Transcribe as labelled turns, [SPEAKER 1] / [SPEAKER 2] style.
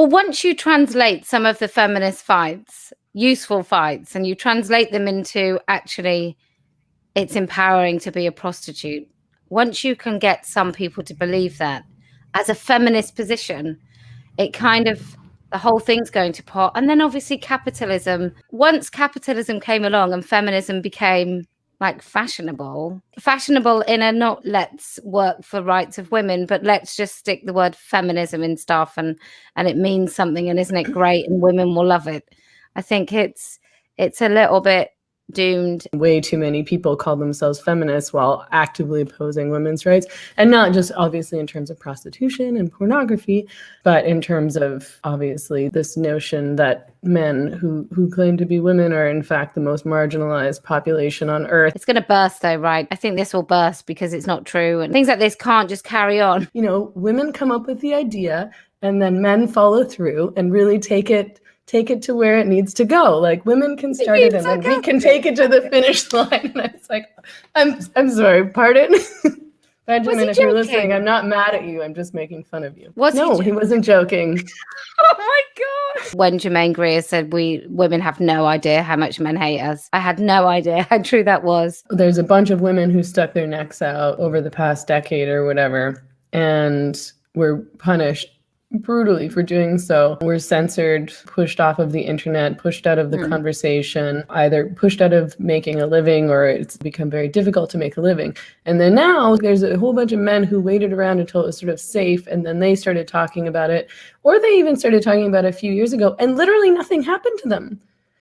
[SPEAKER 1] Well, once you translate some of the feminist fights, useful fights, and you translate them into actually it's empowering to be a prostitute, once you can get some people to believe that as a feminist position, it kind of the whole thing's going to pot. And then obviously capitalism. Once capitalism came along and feminism became like fashionable, fashionable in a not let's work for rights of women, but let's just stick the word feminism in stuff and and it means something and isn't it great and women will love it. I think it's it's a little bit doomed.
[SPEAKER 2] Way too many people call themselves feminists while actively opposing women's rights. And not just obviously in terms of prostitution and pornography, but in terms of obviously this notion that men who, who claim to be women are in fact the most marginalized population on earth.
[SPEAKER 1] It's going to burst though, right? I think this will burst because it's not true. And things like this can't just carry on.
[SPEAKER 2] You know, women come up with the idea and then men follow through and really take it take it to where it needs to go. Like women can start it and then we can take it to the finish line. And I was like, I'm I'm sorry, pardon. Benjamin, if you're listening, I'm not mad at you. I'm just making fun of you.
[SPEAKER 1] Was
[SPEAKER 2] no,
[SPEAKER 1] he,
[SPEAKER 2] he wasn't joking.
[SPEAKER 1] oh my god! When Germaine Greer said we women have no idea how much men hate us, I had no idea how true that was.
[SPEAKER 2] There's a bunch of women who stuck their necks out over the past decade or whatever, and were punished brutally for doing so. We're censored, pushed off of the internet, pushed out of the mm. conversation, either pushed out of making a living or it's become very difficult to make a living. And then now there's a whole bunch of men who waited around until it was sort of safe and then they started talking about it, or they even started talking about it a few years ago and literally nothing happened to them.